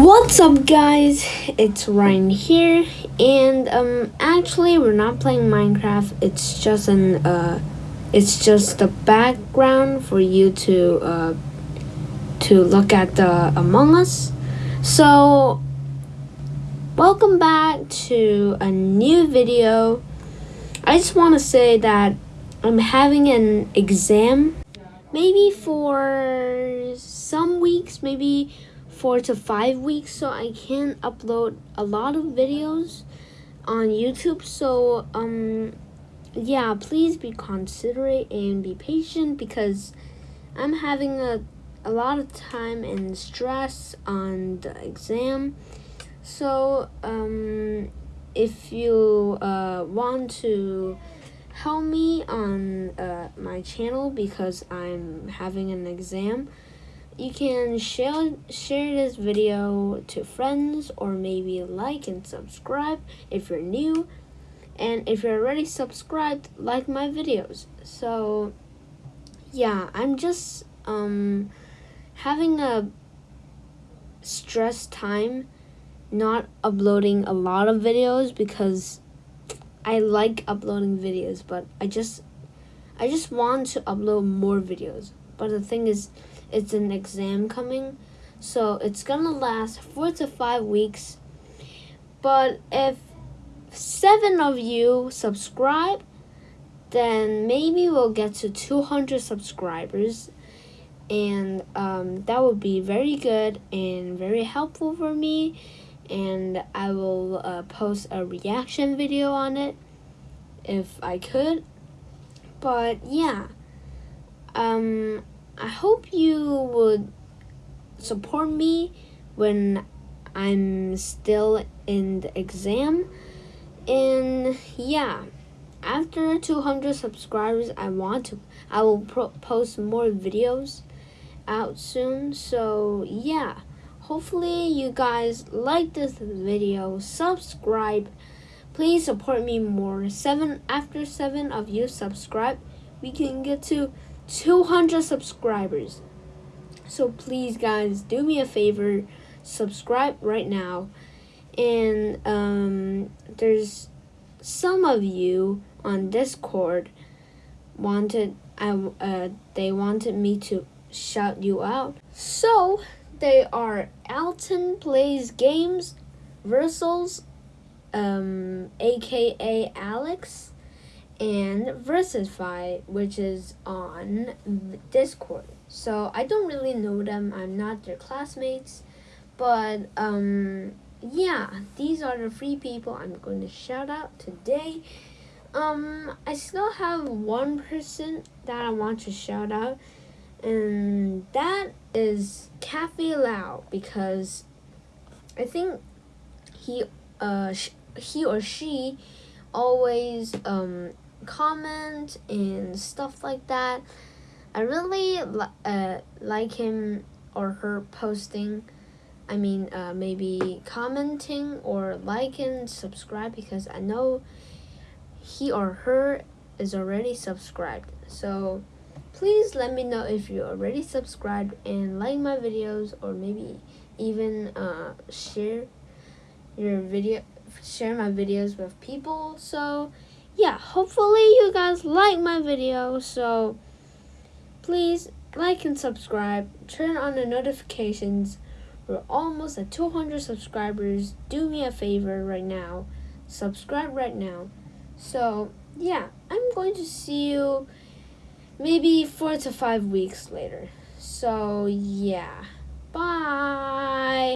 What's up guys? It's Ryan here and um actually we're not playing Minecraft. It's just an uh it's just the background for you to uh to look at the Among Us. So welcome back to a new video. I just want to say that I'm having an exam maybe for some weeks, maybe four to five weeks so I can't upload a lot of videos on YouTube. So um yeah, please be considerate and be patient because I'm having a a lot of time and stress on the exam. So um if you uh want to help me on uh, my channel because I'm having an exam you can share share this video to friends or maybe like and subscribe if you're new. And if you're already subscribed like my videos. So yeah i'm just um having a stress time not uploading a lot of videos because i like uploading videos but i just i just want to upload more videos. But the thing is it's an exam coming. So it's gonna last four to five weeks. But if seven of you subscribe then maybe we'll get to 200 subscribers. And um, that would be very good and very helpful for me. And I will uh, post a reaction video on it if I could. But yeah. Um, I hope you would support me when I'm still in the exam. And yeah, after 200 subscribers, I want to, I will post more videos out soon. So yeah, hopefully you guys like this video, subscribe. Please support me more. Seven after seven of you subscribe, we can get to 200 subscribers. So please, guys, do me a favor, subscribe right now. And um, there's some of you on Discord wanted I uh, they wanted me to shout you out. So they are Alton plays games, Versals, um, aka Alex, and Versify, which is on Discord. So I don't really know them. I'm not their classmates, but um, yeah, these are the three people I'm going to shout out today. Um, I still have one person that I want to shout out, and that is Cafe Lau because I think he uh he or she always um comment and stuff like that. I really uh, like him or her posting. I mean, uh, maybe commenting or like and subscribe because I know he or her is already subscribed. So please let me know if you're already subscribed and like my videos or maybe even uh, share your video share my videos with people so yeah, hopefully you guys like my video. So please like and subscribe. Turn on the notifications. We're almost at 200 subscribers. Do me a favor right now. Subscribe right now. So yeah, I'm going to see you maybe four to five weeks later. So yeah, bye.